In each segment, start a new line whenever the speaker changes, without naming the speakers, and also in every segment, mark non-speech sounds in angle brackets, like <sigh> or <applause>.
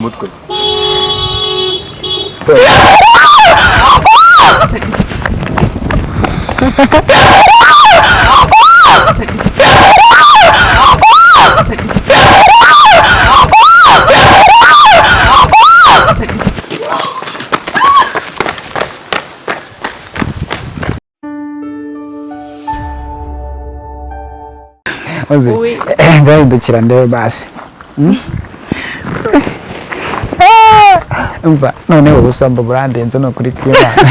Muito.
Oi.
Eh,
vai do tirandeiro eh, base. Hum? Umva noneho ubusambo burandenze ni ukuri kw'imana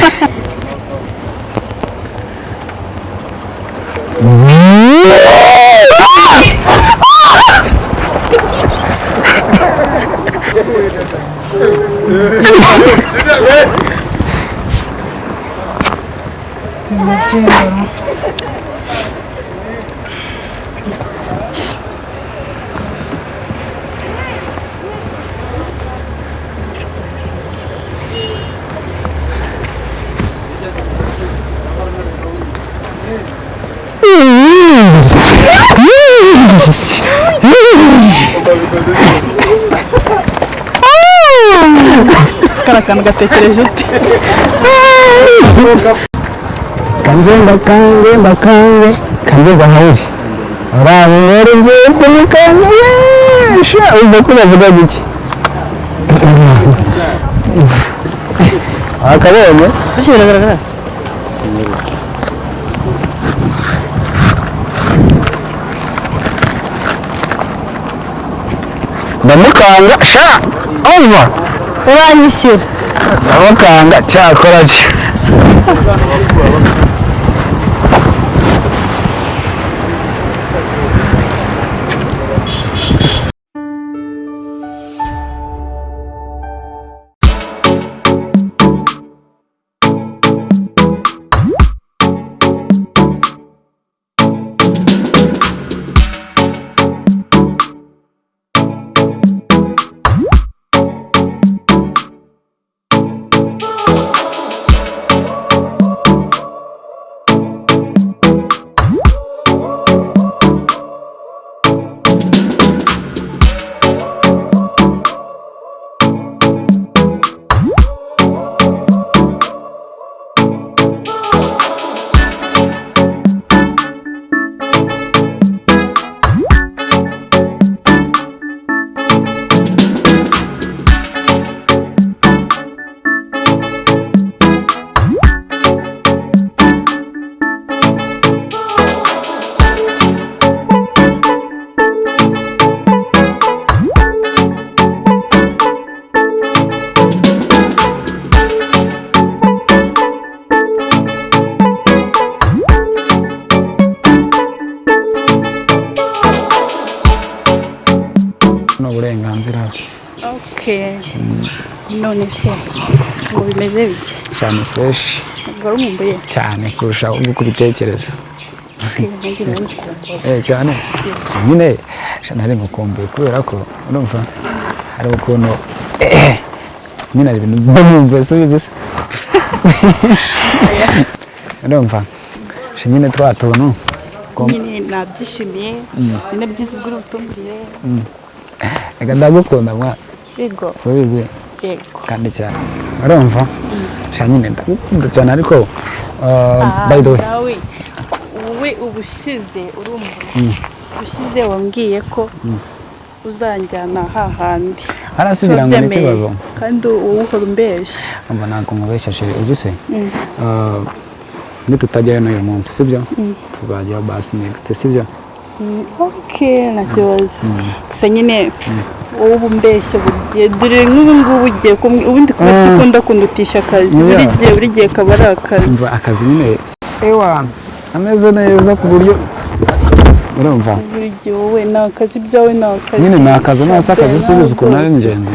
kariya kantu gatekereje ute
kanze mbakange mbakange kanze gahawuri urabe rero ugiye kumukanga sha umva ko bavuga giki wakabonye
ese biragaragara
ndamukanga sha. Umva
uranyishyura
ndamukanga cyakora cyo ni uburenganzira bwe
none se ngo bimeze bite
cyane fureshi cyane kurusha uko ubitekereza cyane nyine nari ngukumbuye kubera ko urumva hari ukuntu nyine hari ibintu mba numva subize se urumva nyine twa tuntu
nyine nabyishimiye ni na byiza ubwo uri butumburiye
reka ndagukunda mwa. Subize kandi cyane. Urumva? Sha nyine ndagukunda cyane ariko uh, by the way.
Wowe ubushize urumva. Ubushize wambwiye ko uzanjyana hahandi
harasubira ngo ni ikibazo.
Kandi wowe uhora umbeshya
umva ntabwo nkubeshya sheri uzi se?
Mm.
Uh, nitutajyayo n'uyu munsi sibyo? Tuzajyayo basi next sibyo?
Mm, ok nta kibazo gusa nyine wowe uba umbeshya buri gihe dore nk'ubu ngubu ugiye kumwe ubundi kuba
Mm.
dukunda kundutisha akazi. Buri gihe buri gihe kaba ari akazi.
Akazi nyine ewa ameze neza ku buryo urumva?
Buri gihe wowe ni akazi ibyawe ni akazi.
Nyine ni akazi nose akazi
Ntabwo
subiza ukuntu ari ingenzi.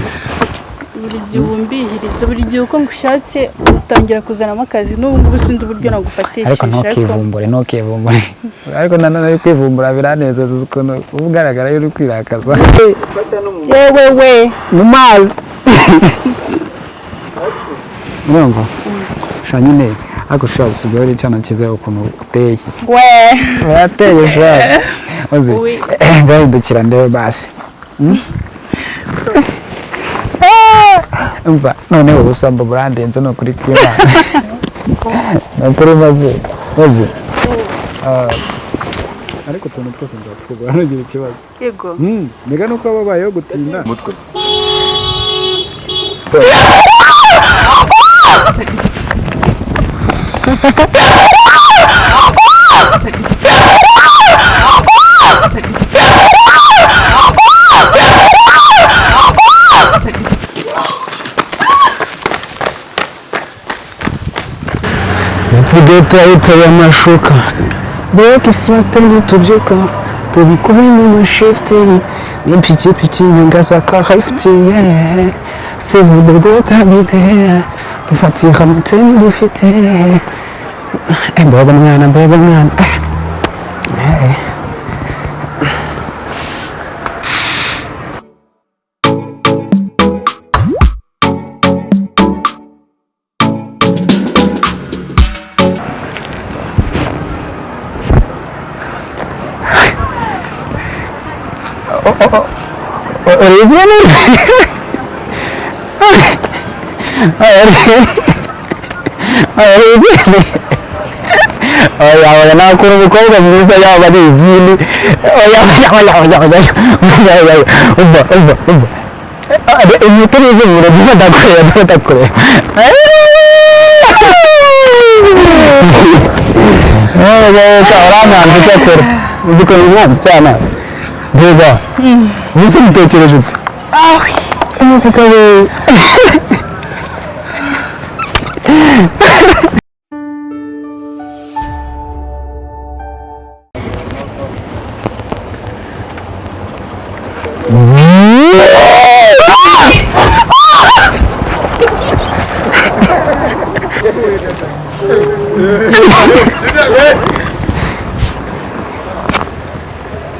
Buri gihe ubumbihiriza buri gihe uko ngushatse utangira kuzanamo akazi n'ubu ngubu sinzi uburyo nagufatishije
ariko ntukivumbure ntukivumbure. <laughs> Ariko nanone kwivumbura biranezeza ukuntu uba ugaragara iyo uri kwirakaza. <laughs>
Yewe we.
Mu mazi. <laughs> Urumva? Sha nyine ariko ushobora gusigaho ari icyana cyiza ukuntu uteye.
We.
Urateye shaka uzi? Ngahindukira ndebe basi. Hmm? Umva noneho ubusambo burandenze ni ukuri kw'imana <laughs> ni ukuri maze maze. Ah, ariko utuntu twose nzatwugura ntugire ikibazo.
Yego.
Mbega nuko waba wabayeho gutinda.
Umutwe. <laughs>
leta yitaye amashuka. Bureke fasite nitubyuka tubikube mu mashifuti n'ipikipiki nyagasaka hayifuti yehe sevude deta bite dufatira amateni dufite. Eh, mbega mwana mbega mwana. Eh, eh. أريد من أريد أريد أي أنا أنا أكون بكون بس بس يا بدي يجيلي أي أنا أنا أنا أنا أنا أنا أنا أنا أنا ada ini tuh itu udah bisa tak kure udah tak kure eh kalau orang nanti cakap itu kalau nggak bisa
nah 대박. 응. 무슨 때 찍어줄게. 아, 너무 가까워.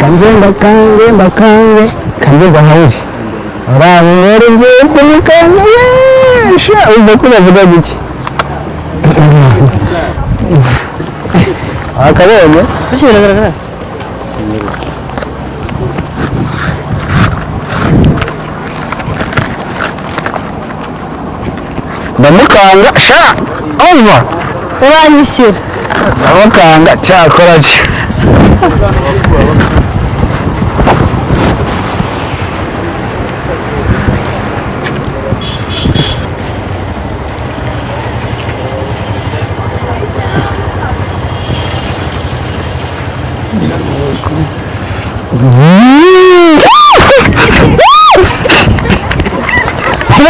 kanze mbakange mbakange. Kanze gahawuri urabe rero ngiye kumukanga yesha umva ko bavuga giki akabonye
biragaragara
ndamukanga sha! Umva
uranyishyura
ndamukanga cyakora cyo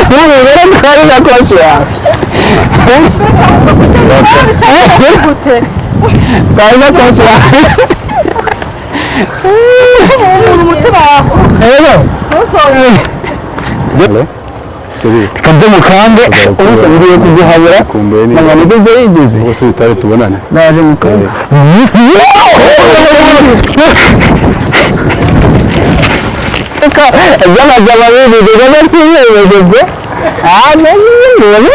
Primeiro cara
já cocheava. Cara
já
cocheava.
kabdo mukange
umusabiriye kuzihabura
Você está byo yigeze
bose bitare tubonane
naje mukange لك جمع جماليني دي جمال في إيه يا جدع؟ عامل ولا